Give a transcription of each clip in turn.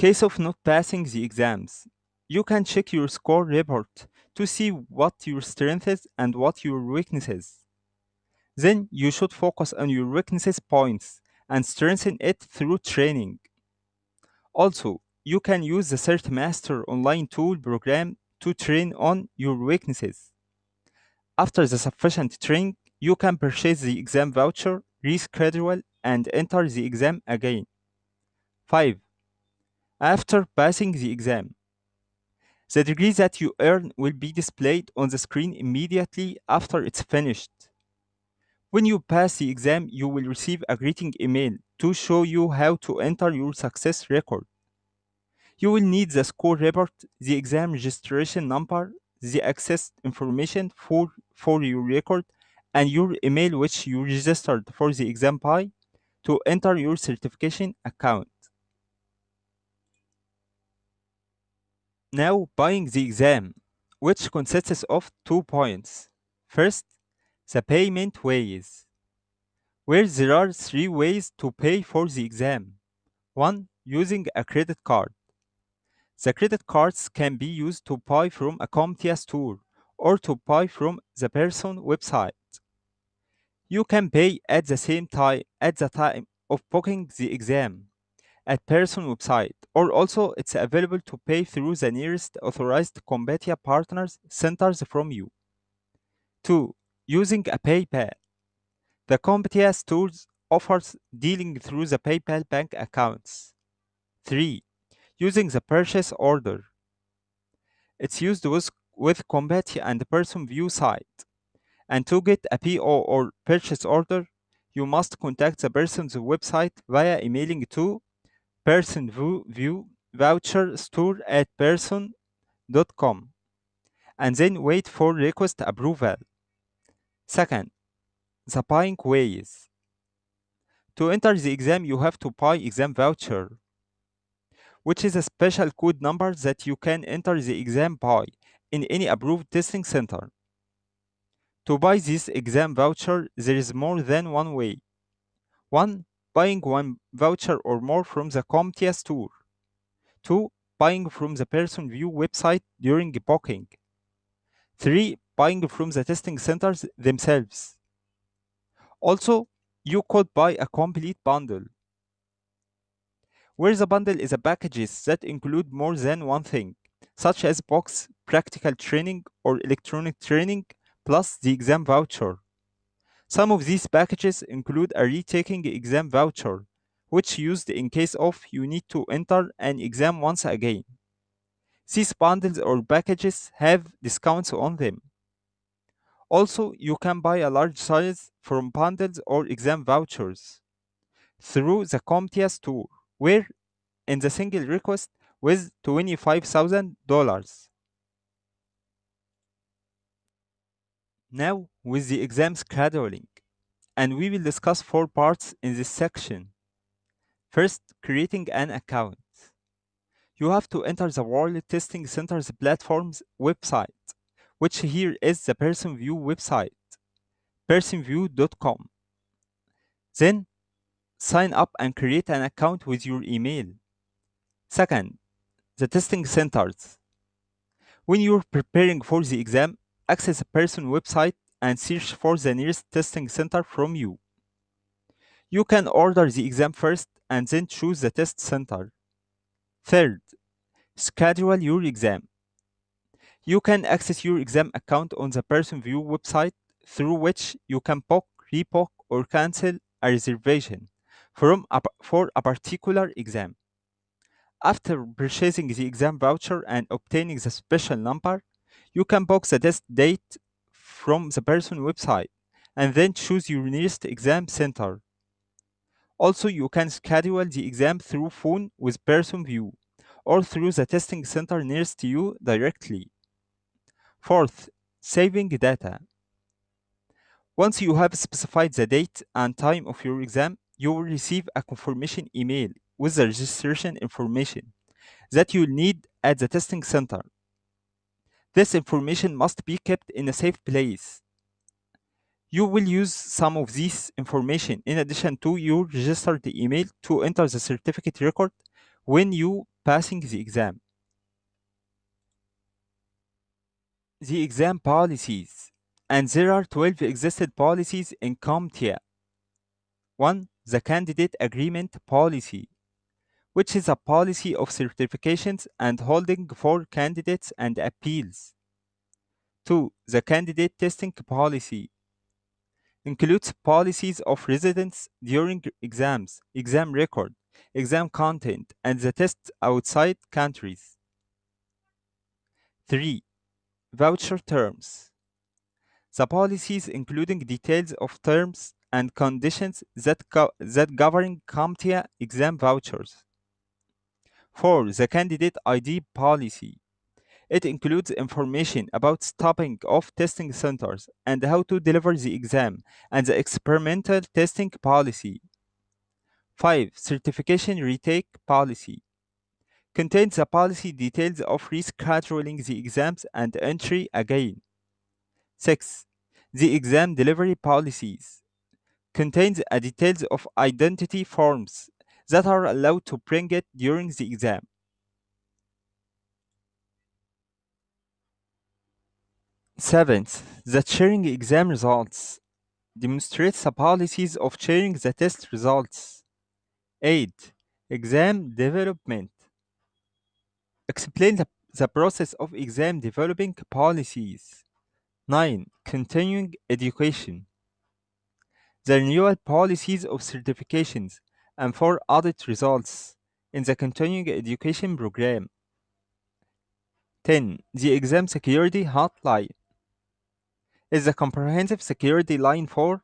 4. Case of not passing the exams. You can check your score report to see what your strengths and what your weaknesses. Then you should focus on your weaknesses points and strengthen it through training. Also, you can use the CertMaster online tool program to train on your weaknesses. After the sufficient training, you can purchase the exam voucher, reschedule, and enter the exam again. 5. After passing the exam, the degree that you earn will be displayed on the screen immediately after it's finished. When you pass the exam, you will receive a greeting email to show you how to enter your success record. You will need the score report, the exam registration number, the access information for, for your record, and your email which you registered for the exam by to enter your certification account. Now buying the exam, which consists of two points. First, the payment ways, where there are three ways to pay for the exam. 1. Using a credit card. The credit cards can be used to buy from a CompTIA store or to buy from the Pearson website. You can pay at the same time at the time of booking the exam at Pearson website, or also it's available to pay through the nearest authorized CompTIA partners centers from you. 2 using a PayPal. The CompTIA stores offers dealing through the PayPal bank accounts. 3. Using the purchase order. It's used with, with CompTIA and Pearson VUE site. And to get a PO or purchase order, you must contact the Pearson's website via emailing to Pearson VUE voucher store at pearson.com and then wait for request approval. Second, the buying ways. To enter the exam, you have to buy exam voucher, which is a special code number that you can enter the exam by in any approved testing center. To buy this exam voucher, there is more than one way. 1. Buying one voucher or more from the CompTIA store. 2. Buying from the Pearson VUE website during booking. 3 buying from the testing centers themselves. Also, you could buy a complete bundle, where the bundle is a packages that include more than one thing, such as box, practical training, or electronic training, plus the exam voucher. Some of these packages include a retaking exam voucher, which used in case of you need to enter an exam once again. These bundles or packages have discounts on them. Also, you can buy a large size from bundles or exam vouchers through the CompTIA store, where in the single request with $25,000. Now, with the exam scheduling, and we will discuss four parts in this section. First, creating an account. You have to enter the World Testing Center's platform's website which here is the Pearson VUE website, pearsonvue.com. Then sign up and create an account with your email. Second, the testing centers. When you're preparing for the exam, access the Pearson website and search for the nearest testing center from you. You can order the exam first and then choose the test center. Third, schedule your exam. You can access your exam account on the Pearson VUE website through which you can book, rebook, or cancel a reservation from a, for a particular exam. After purchasing the exam voucher and obtaining the special number, you can book the test date from the Pearson website and then choose your nearest exam center. Also, you can schedule the exam through phone with Pearson VUE or through the testing center nearest to you directly. Fourth, saving data. Once you have specified the date and time of your exam, you will receive a confirmation email with the registration information that you'll need at the testing center. This information must be kept in a safe place. You will use some of this information in addition to your registered email to enter the certificate record when you passing the exam. The exam policies, and there are 12 existed policies in CompTIA. 1. The Candidate Agreement Policy, which is a policy of certifications and holding for candidates and appeals. 2. The Candidate Testing Policy includes policies of residence during exams, exam record, exam content, and the tests outside countries. 3. Voucher terms. The policies including details of terms and conditions that, that govern CompTIA exam vouchers. 4. The Candidate ID Policy. It includes information about stopping of testing centers and how to deliver the exam and the experimental testing policy. 5. Certification Retake Policy. Contains the policy details of rescheduling the exams and entry again. 6. The Exam Delivery Policies. Contains a details of identity forms that are allowed to bring it during the exam. Seventh, the sharing exam results demonstrates the policies of sharing the test results. 8. Exam development explain the, the process of exam developing policies. 9. Continuing education the renewal policies of certifications and for audit results in the continuing education program. 10. The exam security hotline is a comprehensive security line for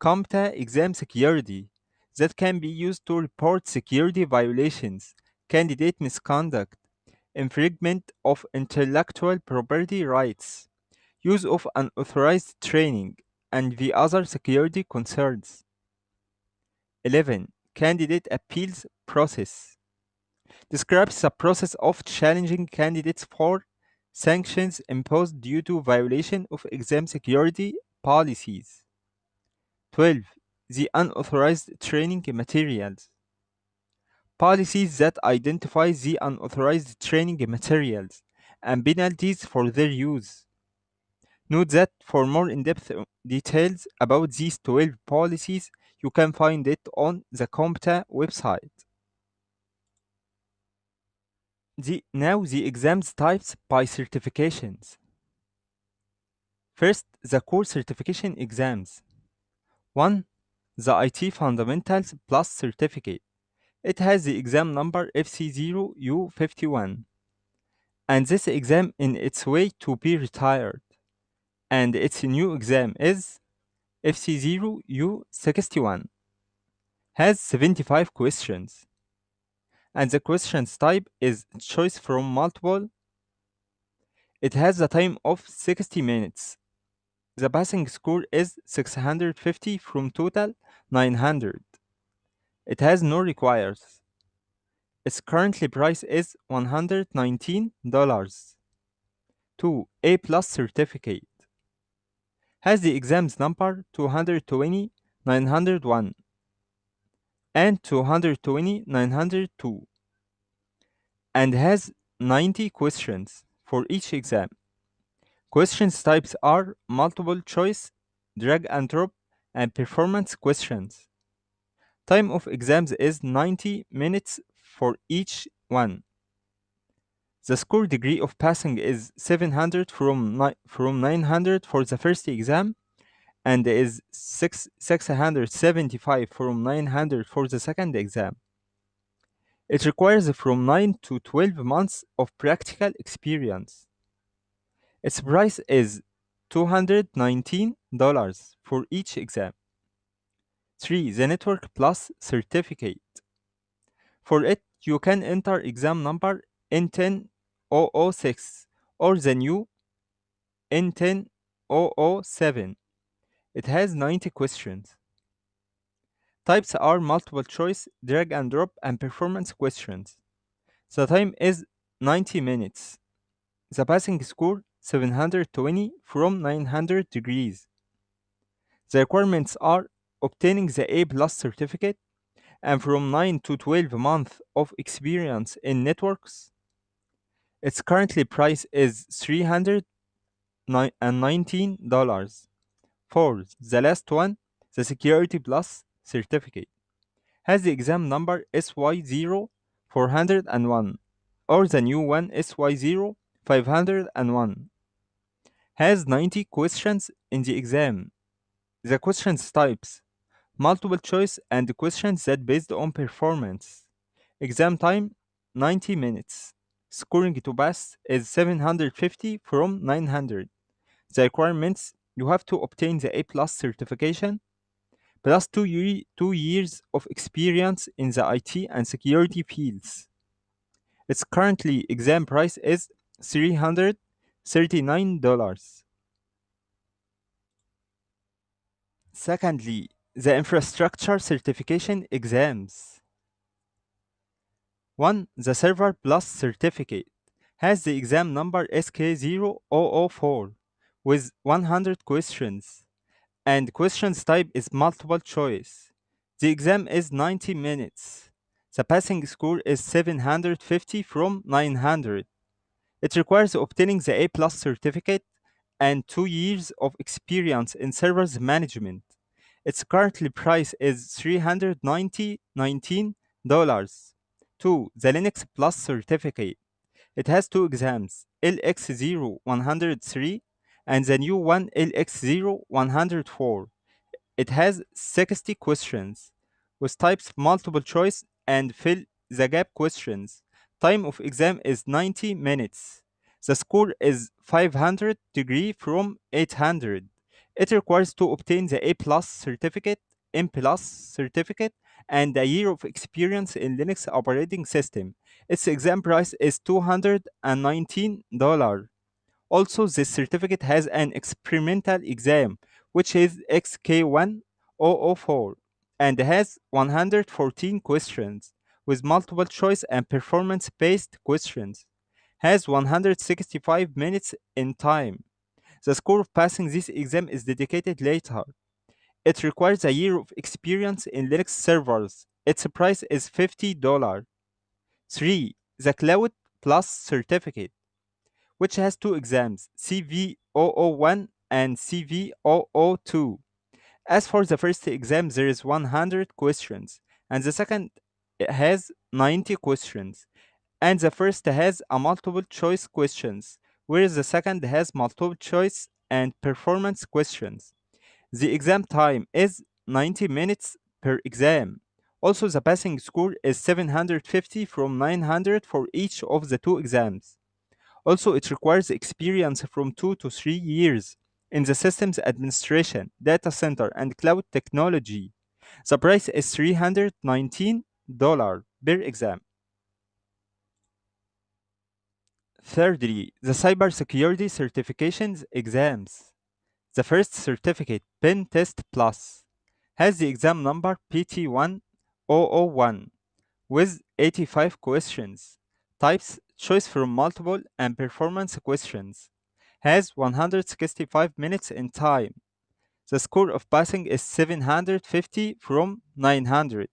CompTIA exam security that can be used to report security violations, candidate misconduct, infringement of intellectual property rights, use of unauthorized training, and the other security concerns. 11. Candidate appeals process describes the process of challenging candidates for sanctions imposed due to violation of exam security policies. 12. The unauthorized training materials. Policies that identify the unauthorized training materials and penalties for their use. Note that for more in-depth details about these 12 policies, you can find it on the CompTIA website. The, now the exams types by certifications. First, the core certification exams. 1. The IT Fundamentals Plus Certificate. It has the exam number FC0U51. And this exam in its way to be retired. And its new exam is FC0U61. Has 75 questions and the questions type is choice from multiple. It has a time of 60 minutes. The passing score is 650 from total 900. It has no requires. Its currently price is $119. 2. A plus certificate. Has the exams number 220 901 and 220 902 and has 90 questions for each exam. Questions types are multiple choice, drag and drop, and performance questions. Time of exams is 90 minutes for each one. The score degree of passing is 700 from, ni- from 900 for the first exam and is 6, 675 from 900 for the second exam. It requires from 9 to 12 months of practical experience. Its price is $219 for each exam. 3. The Network Plus Certificate. For it, you can enter exam number N10006 or the new N10007. It has 90 questions. Types are multiple choice, drag and drop, and performance questions. The time is 90 minutes. The passing score 720 from 900 degrees. The requirements are obtaining the A plus certificate, and from 9 to 12 months of experience in networks. Its currently price is $319. Uh, for the last one, the Security Plus certificate has the exam number SY0401 or the new one SY0501 has 90 questions in the exam. The questions types multiple choice and questions that based on performance. Exam time 90 minutes. Scoring to pass is 750 from 900. The requirements you have to obtain the A plus certification plus two, year, two years of experience in the IT and security fields. Its currently exam price is $339. Secondly, the infrastructure certification exams. 1. The Server Plus certificate has the exam number SK0004 with 100 questions and questions type is multiple choice. The exam is 90 minutes. The passing score is 750 from 900. It requires obtaining the A plus certificate and two years of experience in servers management. Its currently price is $319. 2. The Linux Plus certificate. It has two exams, LX0103 and the new one LX0104. It has 60 questions with types multiple choice and fill the gap questions. Time of exam is 90 minutes. The score is 500 degree from 800. It requires to obtain the A plus certificate, M plus certificate, and a year of experience in Linux operating system. Its exam price is $219. Also, this certificate has an experimental exam, which is XK1004, and has 114 questions with multiple choice and performance based questions. Has 165 minutes in time. The score of passing this exam is dedicated later. It requires a year of experience in Linux servers. Its price is $50. 3. The Cloud Plus certificate, which has two exams, CV001 and CV002. As for the first exam, there is 100 questions, and the second has 90 questions, and the first has a multiple choice questions, whereas the second has multiple choice and performance questions. The exam time is 90 minutes per exam. Also, the passing score is 750 from 900 for each of the two exams. Also, it requires experience from 2 to 3 years in the systems administration, data center, and cloud technology. The price is $319 per exam. Thirdly, the cybersecurity certifications exams. The first certificate, Pen Test Plus, has the exam number PT1001 with 85 questions, types choice from multiple and performance questions, has 165 minutes in time. The score of passing is 750 from 900.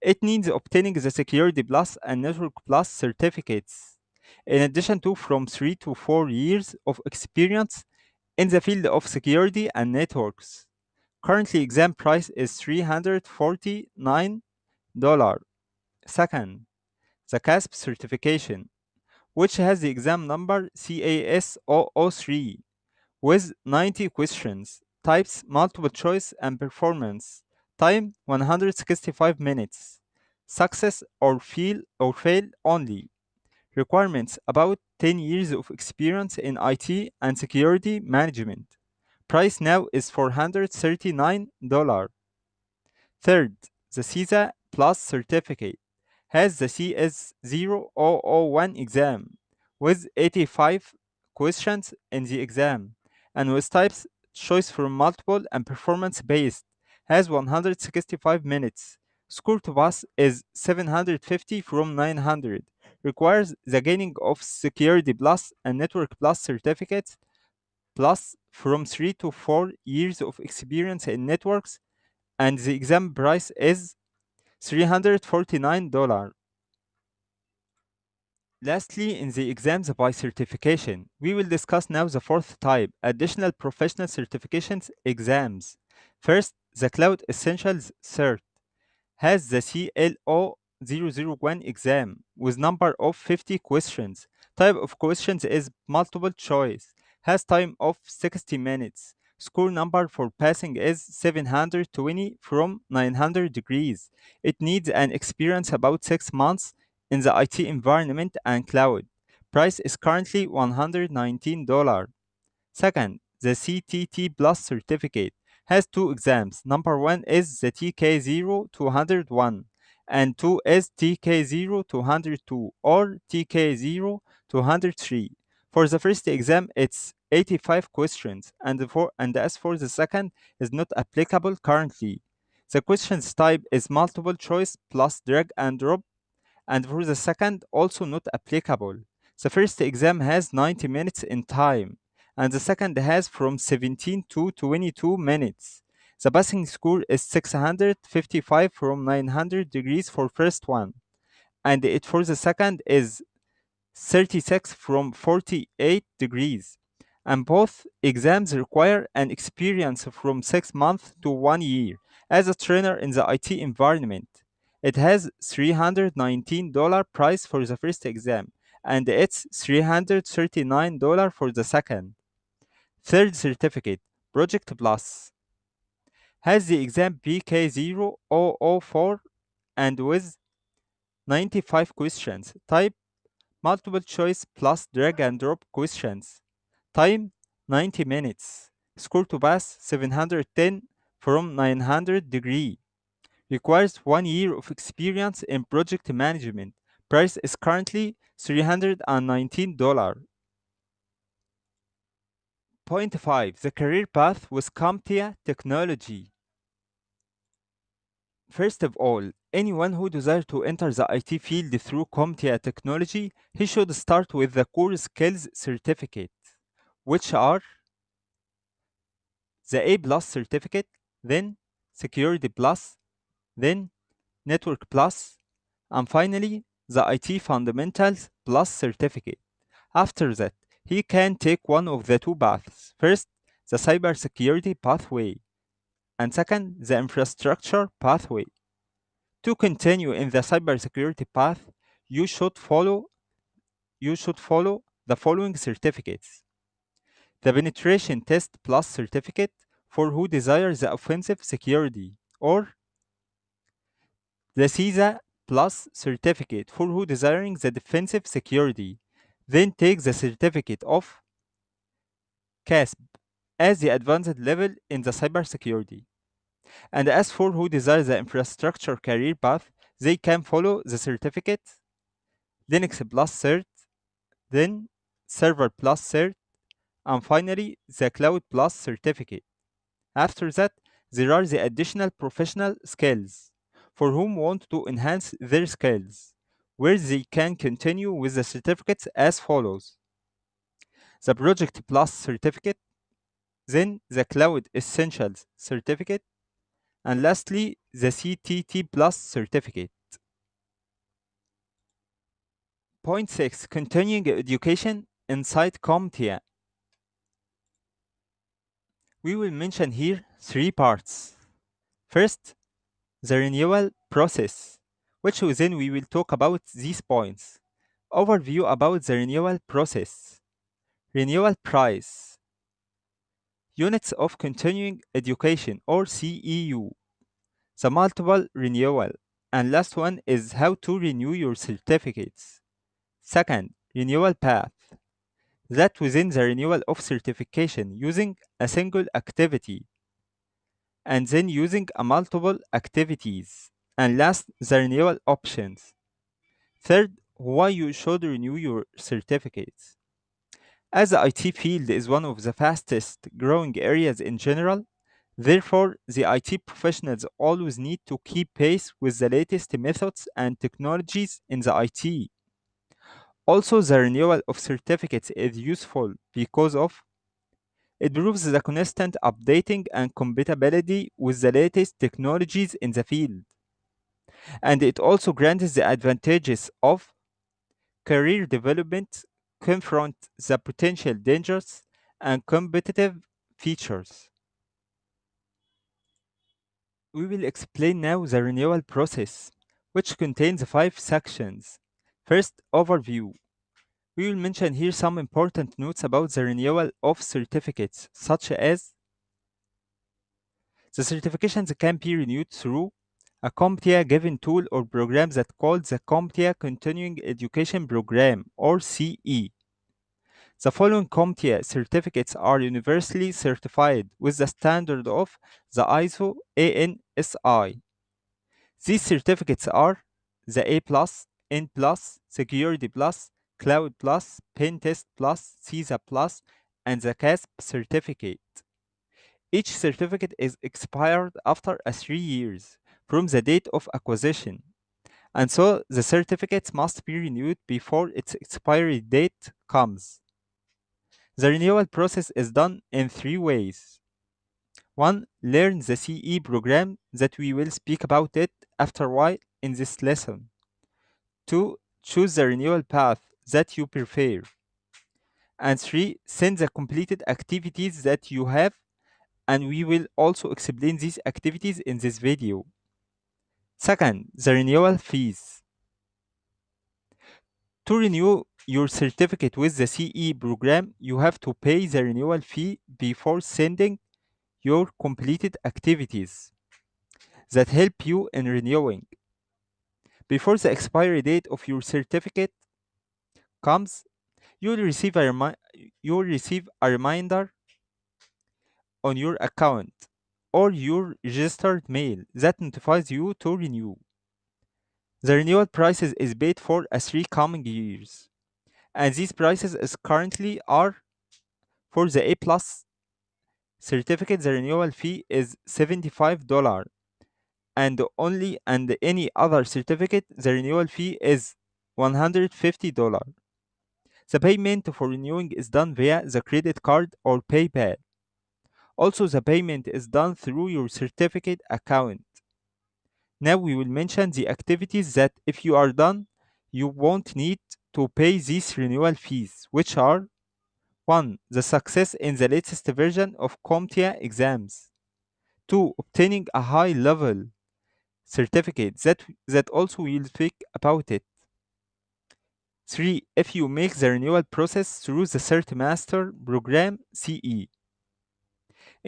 It needs obtaining the Security Plus and Network Plus certificates, in addition to from 3 to 4 years of experience in the field of security and networks. Currently, exam price is $349. Second, the CASP certification, which has the exam number CAS003 with 90 questions, types multiple choice and performance, time 165 minutes, success or fail or fail only. Requirements about 10 years of experience in IT and security management. Price now is $439. Third, the CySA Plus certificate has the CS0001 exam with 85 questions in the exam and with types choice from multiple and performance based has 165 minutes. Score to pass is 750 from 900. Requires the gaining of Security Plus and Network Plus certificates plus from 3 to 4 years of experience in networks and the exam price is $349. Lastly, in the exams by certification, we will discuss now the fourth type, additional professional certifications exams. First, the Cloud Essentials Cert has the CLO 001 exam with number of 50 questions. Type of questions is multiple choice. Has time of 60 minutes. Score number for passing is 720 from 900 degrees. It needs an experience about 6 months in the IT environment and cloud. Price is currently $119. Second, the CTT Plus certificate has two exams. Number one is the TK0201 and two is TK0202 or TK0203. For the first exam, it's 85 questions, and, for, and as for the second, is not applicable currently. The questions type is multiple choice plus drag and drop, and for the second, also not applicable. The first exam has 90 minutes in time, and the second has from 17 to 22 minutes. The passing score is 655 from 900 degrees for first one, and it for the second is 36 from 48 degrees. And both exams require an experience from 6 months to 1 year as a trainer in the IT environment. It has $319 price for the first exam and it's $339 for the second. Third certificate, Project Plus, has the exam PK0004 and with 95 questions. Type multiple choice plus drag and drop questions. Time 90 minutes. Score to pass 710 from 900 degree. Requires one year of experience in project management. Price is currently $319. Point 5. The career path with CompTIA technology. First of all, anyone who desires to enter the IT field through CompTIA technology, he should start with the core skills certificate, which are the A plus certificate, then Security Plus, then Network Plus, and finally the IT Fundamentals Plus certificate. After that, he can take one of the two paths. First, the cybersecurity pathway, and second, the infrastructure pathway. To continue in the cybersecurity path, you should follow you should follow the following certificates. The Penetration Test Plus certificate for who desires the offensive security, or the CySA Plus certificate for who desiring the defensive security. Then take the certificate of CASP as the advanced level in the cybersecurity. And as for who desires the infrastructure career path, they can follow the certificate Linux Plus Cert, then Server Plus Cert, and finally the Cloud Plus certificate. After that, there are the additional professional skills for whom want to enhance their skills, where they can continue with the certificates as follows the Project Plus certificate, then the Cloud Essentials certificate, and lastly, the CTT Plus certificate. Point 6 Continuing Education inside CompTIA. We will mention here three parts. First, the renewal process, which within we will talk about these points. Overview about the renewal process. Renewal price. Units of Continuing Education or CEU. The multiple renewal. And last one is how to renew your certificates. Second, renewal path. That within the renewal of certification using a single activity and then using a multiple activities. And last, the renewal options. Third, why you should renew your certificates. As the IT field is one of the fastest growing areas in general, therefore the IT professionals always need to keep pace with the latest methods and technologies in the IT. Also, the renewal of certificates is useful because of it proves the constant updating and compatibility with the latest technologies in the field. And it also grants the advantages of career development, confront the potential dangers, and competitive features. We will explain now the renewal process, which contains five sections. First, overview. We will mention here some important notes about the renewal of certificates, such as the certifications can be renewed through a CompTIA given tool or program that called the CompTIA Continuing Education Program or CE. The following CompTIA certificates are universally certified with the standard of the ISO ANSI. These certificates are the A+, N+, Security Cloud Pentest CySA and the CASP certificate. Each certificate is expired after a three years from the date of acquisition, and so the certificates must be renewed before its expiry date comes. The renewal process is done in three ways. One, learn the CE program that we will speak about it after a while in this lesson. Two, choose the renewal path that you prefer. And three, send the completed activities that you have and we will also explain these activities in this video. Second, the renewal fees. To renew your certificate with the CE program, you have to pay the renewal fee before sending your completed activities that help you in renewing. Before the expiry date of your certificate comes, you will receive a, remi- you will receive a reminder on your account or your registered mail that notifies you to renew. The renewal prices is paid for a three coming years, and these prices is currently are for the A plus certificate. The renewal fee is seventy-five dollar, and only and any other certificate the renewal fee is one hundred fifty dollar. The payment for renewing is done via the credit card or PayPal. Also, the payment is done through your certificate account. Now we will mention the activities that if you are done, you won't need to pay these renewal fees, which are 1. The success in the latest version of CompTIA exams. 2. Obtaining a high level certificate that, that also we'll speak about it. 3. If you make the renewal process through the CertMaster program CE.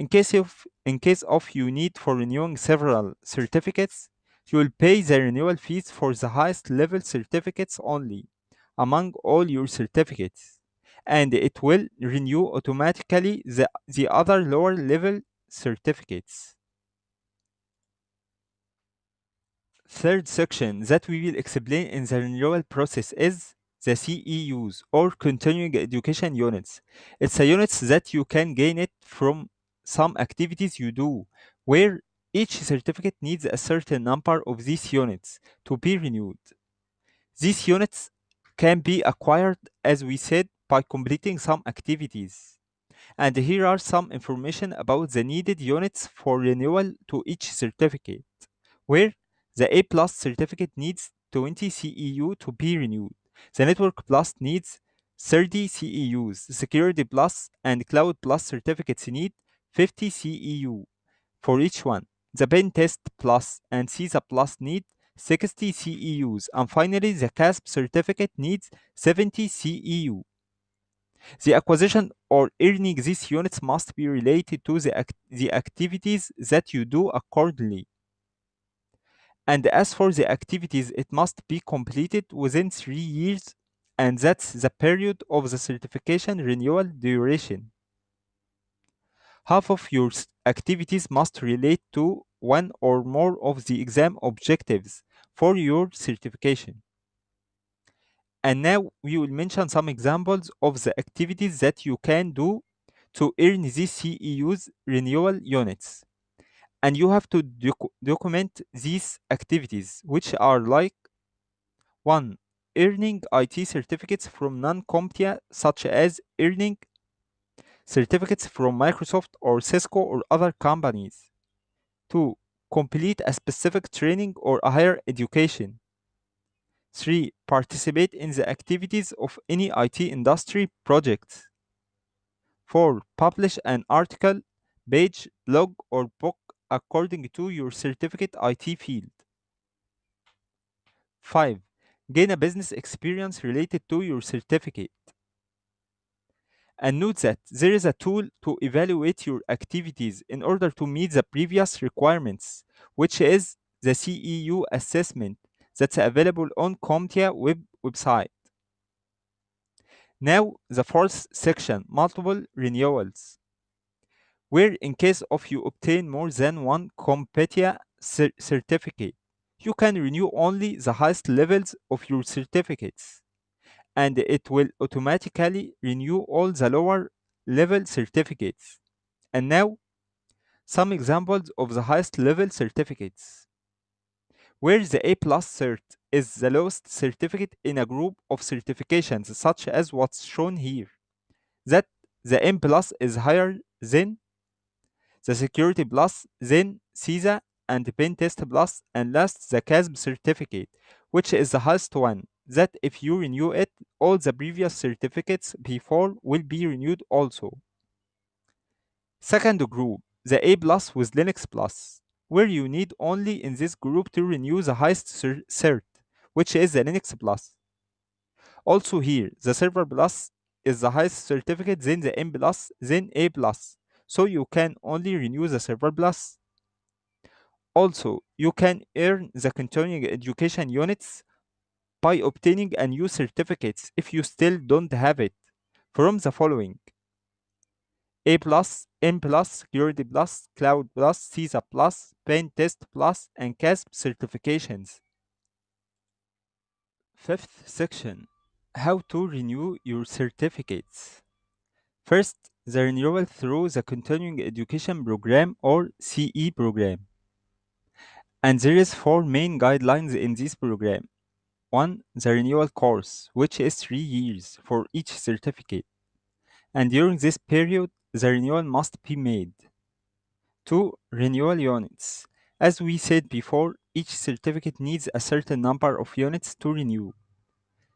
In case of in case of you need for renewing several certificates, you will pay the renewal fees for the highest level certificates only among all your certificates, and it will renew automatically the, the other lower level certificates. Third section that we will explain in the renewal process is the CEUs or continuing education units. It's a units that you can gain it from some activities you do where each certificate needs a certain number of these units to be renewed. These units can be acquired, as we said, by completing some activities. And here are some information about the needed units for renewal to each certificate, where the A plus certificate needs 20 CEU to be renewed. The Network Plus needs 30 CEUs. Security Plus and Cloud Plus certificates need 50 CEU for each one. The Pentest Plus and CySA Plus need 60 CEUs. And finally, the CASP certificate needs 70 CEU. The acquisition or earning these units must be related to the, act- the activities that you do accordingly. And as for the activities, it must be completed within three years, and that's the period of the certification renewal duration. Half of your activities must relate to one or more of the exam objectives for your certification. And now we will mention some examples of the activities that you can do to earn these CEUs renewal units. And you have to docu- document these activities, which are like 1. Earning IT certificates from non CompTIA, such as earning certificates from Microsoft or Cisco or other companies. 2. complete a specific training or a higher education. 3. Participate in the activities of any IT industry projects. 4. Publish an article, page, blog, or book according to your certificate IT field. 5. Gain a business experience related to your certificate. And note that there is a tool to evaluate your activities in order to meet the previous requirements, which is the CEU assessment that's available on CompTIA web website. Now, the fourth section, multiple renewals, where in case of you obtain more than one CompTIA cer- certificate, you can renew only the highest levels of your certificates, and it will automatically renew all the lower level certificates. And now, some examples of the highest level certificates where the A plus cert is the lowest certificate in a group of certifications, such as what's shown here. That the M plus is higher than the Security Plus, then CySA and Pen Test Plus, and last the CASP certificate, which is the highest one. That if you renew it, all the previous certificates before will be renewed also. Second group, the A plus with Linux Plus where you need only in this group to renew the highest cert, which is the Linux Plus. Also here, the Server Plus is the highest certificate, then the M Plus, then A Plus. So you can only renew the Server Plus. Also, you can earn the continuing education units by obtaining a new certificates if you still don't have it from the following a plus, M plus, Security plus, Cloud plus, CySA plus, Pen Test plus, and CASP certifications. Fifth section How to renew your certificates. First, the renewal through the Continuing Education Program or CE program. And there is four main guidelines in this program. One, the renewal course, which is three years for each certificate. And during this period, the renewal must be made. 2. Renewal units. As we said before, each certificate needs a certain number of units to renew.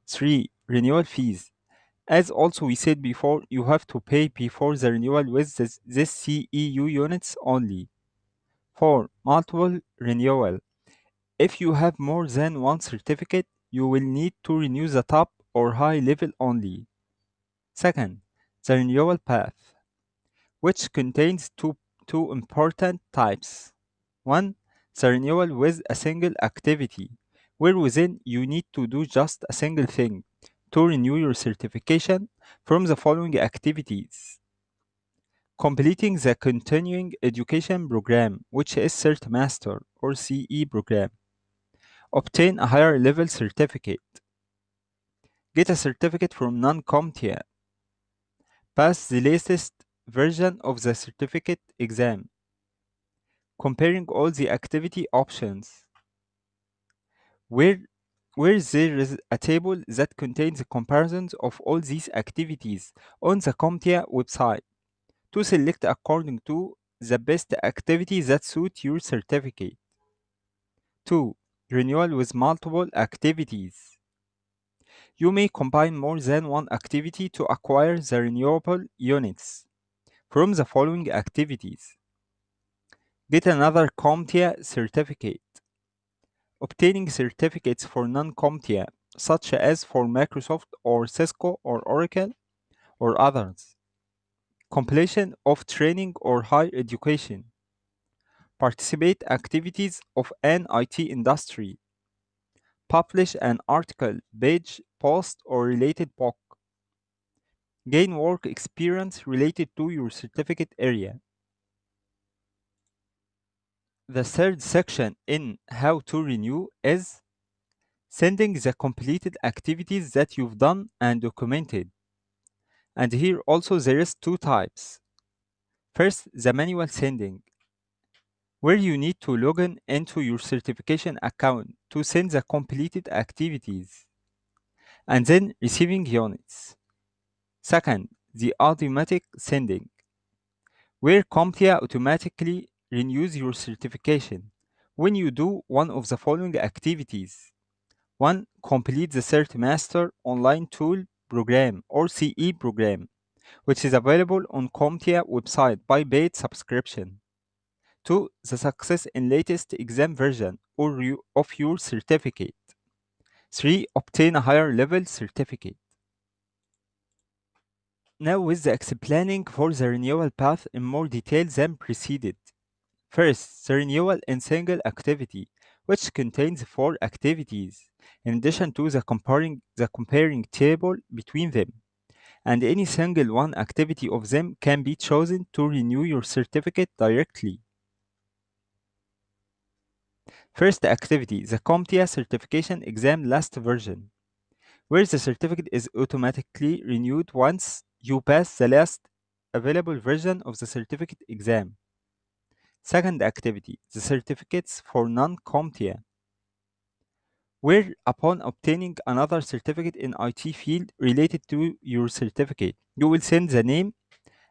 3. Renewal fees. As also we said before, you have to pay before the renewal with this, this CEU units only. 4. Multiple renewal. If you have more than one certificate, you will need to renew the top or high level only. Second, the renewal path, which contains two, two important types. One, the renewal with a single activity, where within you need to do just a single thing to renew your certification from the following activities. Completing the continuing education program, which is CertMaster or CE program. Obtain a higher level certificate. Get a certificate from non-CompTIA. Pass the latest version of the certificate exam. Comparing all the activity options. Where, where there is a table that contains comparisons of all these activities on the CompTIA website to select according to the best activity that suits your certificate. 2. Renewal with multiple activities. You may combine more than one activity to acquire the renewable units from the following activities. Get another CompTIA certificate. Obtaining certificates for non-CompTIA, such as for Microsoft or Cisco or Oracle or others. Completion of training or higher education. Participate activities of an IT industry. Publish an article, page, post, or related book. Gain work experience related to your certificate area. The third section in how to renew is sending the completed activities that you've done and documented. And here also there is two types. First, the manual sending, where you need to log in into your certification account to send the completed activities, and then receiving units. Second, the automatic sending, where CompTIA automatically renews your certification when you do one of the following activities. 1. Complete the CertMaster Online Tool Program or CE program, which is available on CompTIA website by paid subscription. 2. The success in latest exam version or you, of your certificate. 3. Obtain a higher level certificate. Now with the explaining for the renewal path in more detail than preceded. First, the renewal in single activity, which contains four activities, in addition to the comparing, the comparing table between them. And any single one activity of them can be chosen to renew your certificate directly. First activity, the CompTIA Certification Exam Last Version, where the certificate is automatically renewed once you pass the last available version of the certificate exam. Second activity, the certificates for non-CompTIA, where upon obtaining another certificate in IT field related to your certificate, you will send the name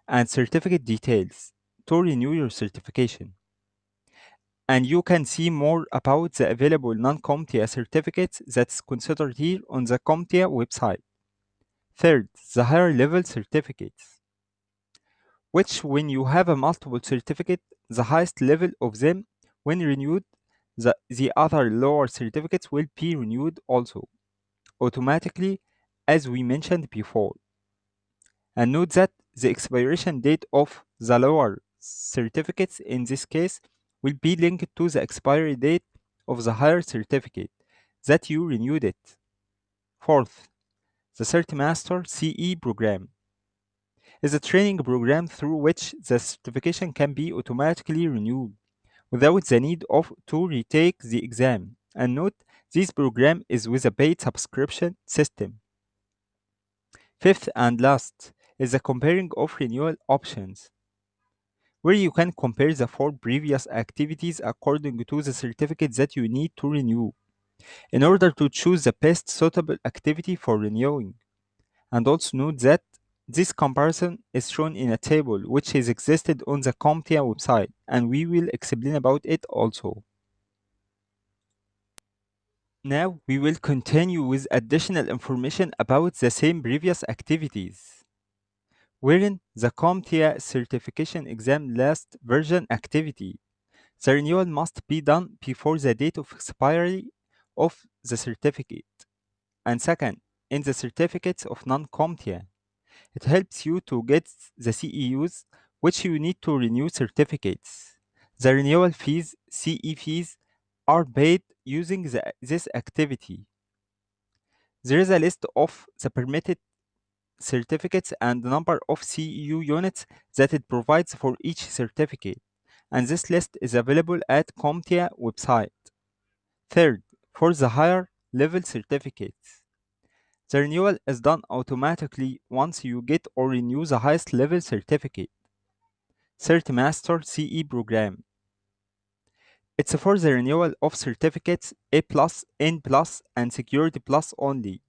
and certificate details to renew your certification. And you can see more about the available non-CompTIA certificates that's considered here on the CompTIA website. Third, the higher level certificates, which when you have a multiple certificate, the highest level of them, when renewed, the, the other lower certificates will be renewed also automatically as we mentioned before. And note that the expiration date of the lower certificates in this case will be linked to the expiry date of the higher certificate that you renewed it. Fourth, the CertMaster CE program is a training program through which the certification can be automatically renewed without the need of to retake the exam. And note, this program is with a paid subscription system. Fifth and last is the comparing of renewal options, where you can compare the four previous activities according to the certificate that you need to renew in order to choose the best suitable activity for renewing. And also note that this comparison is shown in a table which is existed on the CompTIA website and we will explain about it also. Now we will continue with additional information about the same previous activities. Wherein the CompTIA certification exam last version activity, the renewal must be done before the date of expiry of the certificate. And second, in the certificates of non-CompTIA, it helps you to get the CEUs which you need to renew certificates. The renewal fees, CE fees, are paid using the, this activity. There is a list of the permitted certificates and the number of CEU units that it provides for each certificate, and this list is available at CompTIA website. Third, for the higher level certificates, the renewal is done automatically once you get or renew the highest level certificate. CertMaster CE program. It's for the renewal of certificates A+, N+, and Security Plus only.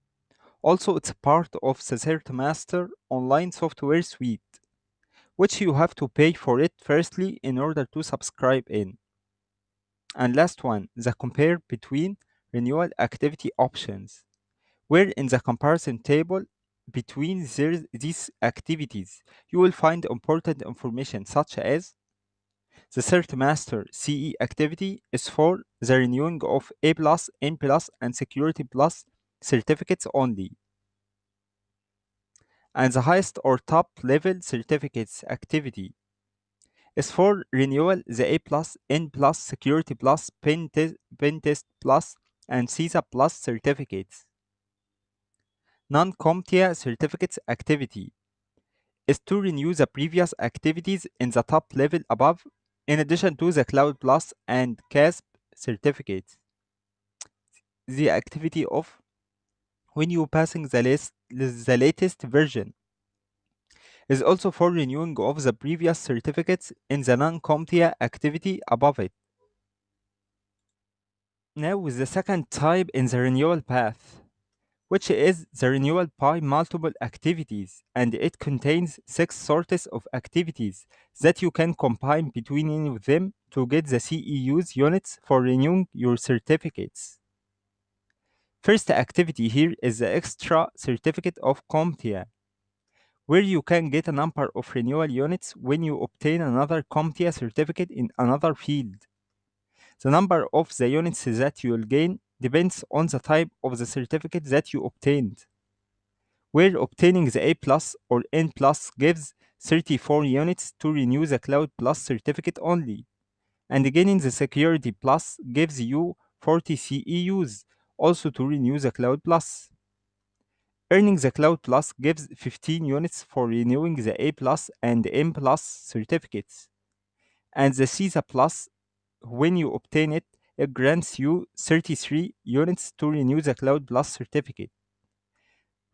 Also, it's part of the CertMaster online software suite, which you have to pay for it firstly in order to subscribe in. And last one, the compare between renewal activity options, where in the comparison table between these activities, you will find important information such as the CertMaster CE activity is for the renewing of A+, N+, and Security Plus certificates only. And the highest or top level certificates activity is for renewal the A+, N+, Security Plus, Pen, te Pen Test Plus, and CySA Plus certificates. Non-CompTIA certificates activity is to renew the previous activities in the top level above in addition to the Cloud Plus and CASP certificates. The activity of when you are passing the, the latest version is also for renewing of the previous certificates in the non-CompTIA activity above it. Now with the second type in the renewal path, which is the renewal by multiple activities, and it contains six sorts of activities that you can combine between them to get the CEU's units for renewing your certificates. First activity here is the extra certificate of CompTIA, where you can get a number of renewal units when you obtain another CompTIA certificate in another field. The number of the units that you will gain depends on the type of the certificate that you obtained. Where obtaining the A plus or N plus gives 34 units to renew the Cloud Plus certificate only, and gaining the Security Plus gives you 40 CEUs also to renew the Cloud Plus. Earning the Cloud Plus gives 15 units for renewing the A plus and N plus certificates, and the CySA Plus when you obtain it, it grants you 33 units to renew the Cloud Plus certificate.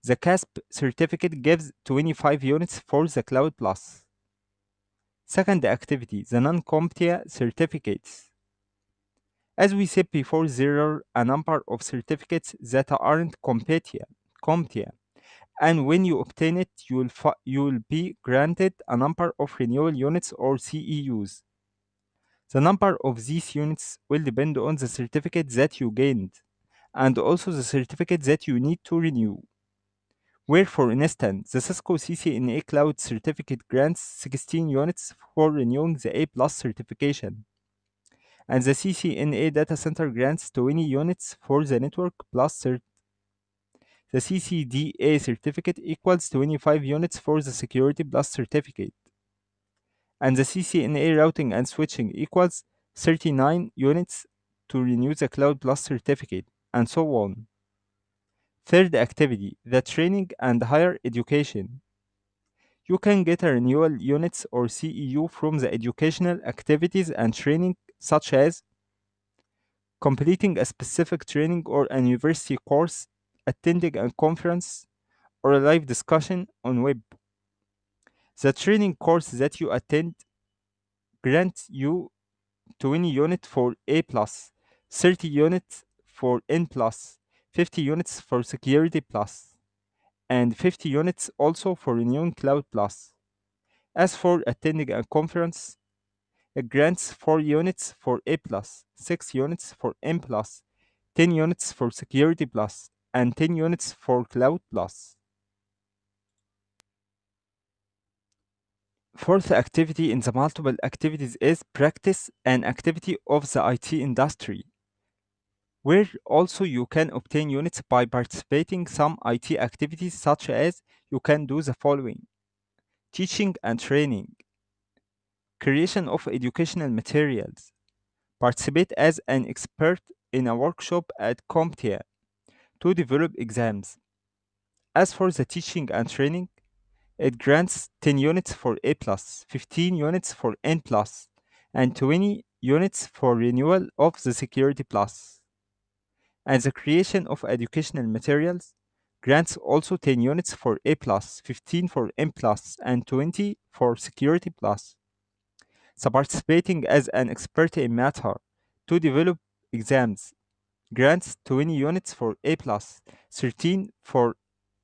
The CASP certificate gives 25 units for the Cloud Plus. Second activity, the non-CompTIA certificates. As we said before, there are a number of certificates that aren't CompTIA, CompTIA. And when you obtain it, you will, you will be granted a number of renewal units or CEUs. The number of these units will depend on the certificate that you gained and also the certificate that you need to renew. Where, for instance, the Cisco CCNA Cloud certificate grants 16 units for renewing the A plus certification, and the CCNA data center grants 20 units for the network plus cert. The CCDA certificate equals 25 units for the security plus certificate and the CCNA routing and switching equals 39 units to renew the Cloud Plus certificate, and so on. Third activity, the training and higher education. You can get a renewal units or CEU from the educational activities and training such as completing a specific training or a university course, attending a conference, or a live discussion on web. The training course that you attend grants you 20 units for A+, 30 units for N+, 50 units for Security+, and 50 units also for renewing Cloud+. Plus. As for attending a conference, it grants 4 units for A+, 6 units for N+, 10 units for Security+, and 10 units for Cloud+. Fourth activity in the multiple activities is practice an activity of the IT industry, where also you can obtain units by participating. Some IT activities such as you can do the following. Teaching and training, creation of educational materials, participate as an expert in a workshop at CompTIA to develop exams. As for the teaching and training, it grants 10 units for A+, 15 units for N+, and 20 units for renewal of the Security Plus. And the creation of educational materials grants also 10 units for A+, 15 for N+, and 20 for Security Plus. So participating as an expert in matter to develop exams grants 20 units for A+, 13 for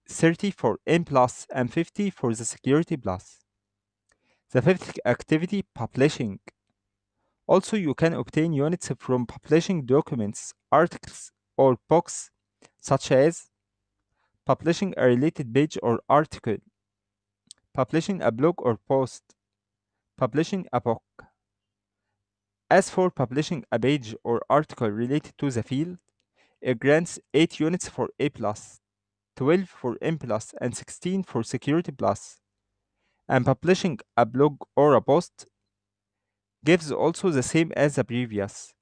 30 for plus and 50 for the security plus. The fifth activity, publishing. Also, you can obtain units from publishing documents, articles, or books, such as publishing a related page or article, publishing a blog or post, publishing a book. As for publishing a page or article related to the field, it grants 8 units for A+, 12 for N+, and 16 for Security+. And publishing a blog or a post gives also the same as the previous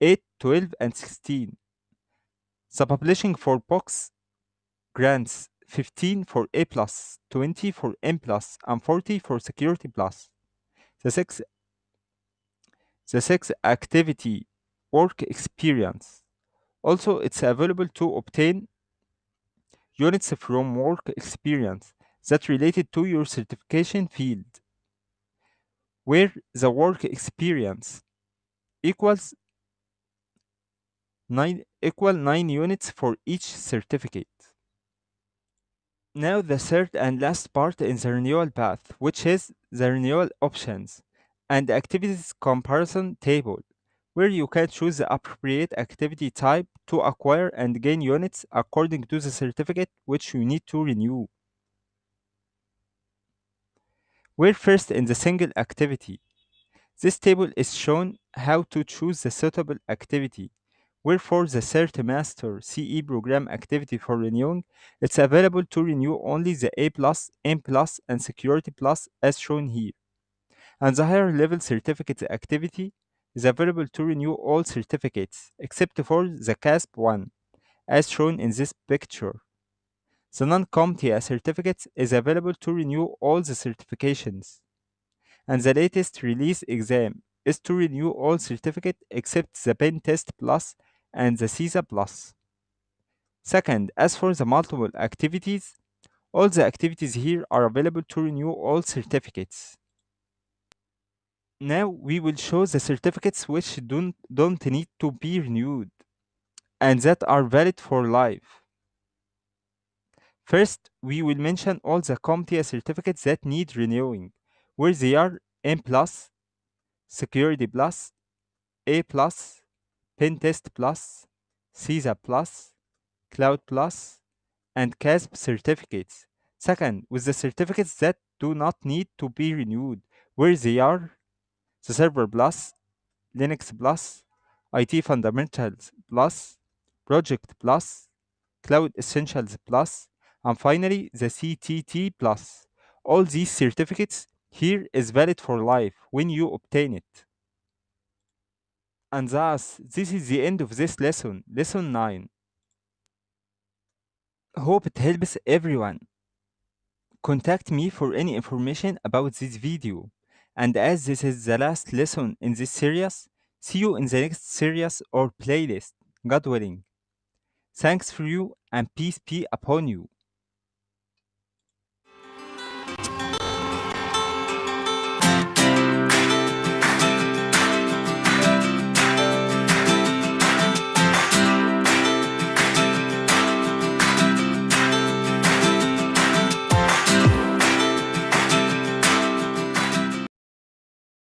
8, 12, and 16. The publishing for books grants 15 for A+, 20 for N+, and 40 for Security+. The sixth, the sixth activity, work experience. Also, it's available to obtain units from work experience that related to your certification field, where the work experience equals 9 equal 9 units for each certificate. Now the third and last part in the renewal path, which is the renewal options and activities comparison table, where you can choose the appropriate activity type to acquire and gain units according to the certificate which you need to renew. We're first in the single activity. This table is shown how to choose the suitable activity. Wherefore the CertMaster CE program activity for renewing, it's available to renew only the A+, N+, and Security Plus as shown here. And the higher level certificate activity is available to renew all certificates except for the CASP 1 as shown in this picture. The non-CompTIA certificates is available to renew all the certifications. And the latest release exam is to renew all certificate except the Pen Test Plus and the CySA Plus. Second, as for the multiple activities, all the activities here are available to renew all certificates. Now we will show the certificates which don't, don't need to be renewed and that are valid for life. First, we will mention all the CompTIA certificates that need renewing, where they are N+, Security Plus, A+, Pen Test Plus, CySA Plus, Cloud Plus, and CASP certificates. Second, with the certificates that do not need to be renewed, where they are the Server Plus, Linux Plus, IT Fundamentals Plus, Project Plus, Cloud Essentials Plus, and finally the CTT Plus. All these certificates here is valid for life when you obtain it. And thus, this is the end of this lesson, lesson 9. Hope it helps everyone. Contact me for any information about this video. And as this is the last lesson in this series, see you in the next series or playlist, God willing. Thanks for you and peace be upon you.